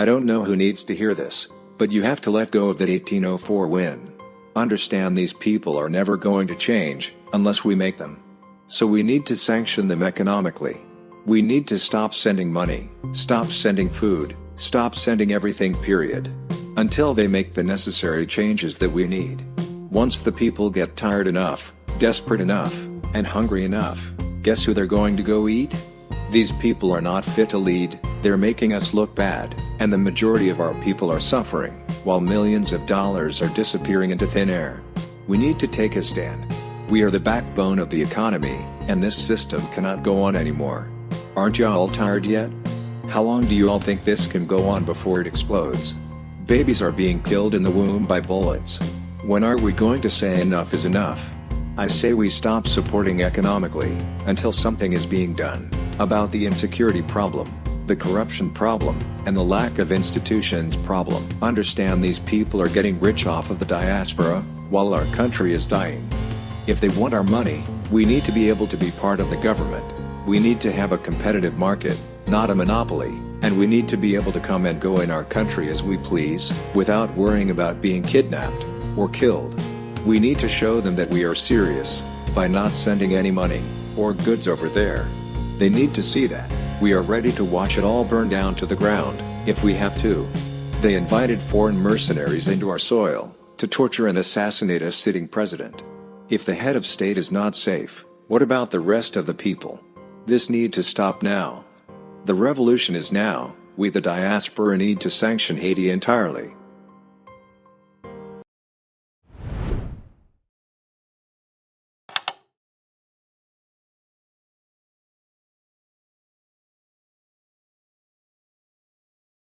I don't know who needs to hear this, but you have to let go of that 1804 win. Understand these people are never going to change, unless we make them. So we need to sanction them economically. We need to stop sending money, stop sending food, stop sending everything period. Until they make the necessary changes that we need. Once the people get tired enough, desperate enough, and hungry enough, guess who they're going to go eat? These people are not fit to lead, they're making us look bad, and the majority of our people are suffering, while millions of dollars are disappearing into thin air. We need to take a stand. We are the backbone of the economy, and this system cannot go on anymore. Aren't you all tired yet? How long do you all think this can go on before it explodes? Babies are being killed in the womb by bullets. When are we going to say enough is enough? I say we stop supporting economically, until something is being done, about the insecurity problem, the corruption problem, and the lack of institutions problem. Understand these people are getting rich off of the diaspora, while our country is dying. If they want our money, we need to be able to be part of the government. We need to have a competitive market, not a monopoly, and we need to be able to come and go in our country as we please, without worrying about being kidnapped or killed. We need to show them that we are serious, by not sending any money, or goods over there. They need to see that, we are ready to watch it all burn down to the ground, if we have to. They invited foreign mercenaries into our soil, to torture and assassinate a sitting president. If the head of state is not safe, what about the rest of the people? This need to stop now. The revolution is now, we the diaspora need to sanction Haiti entirely.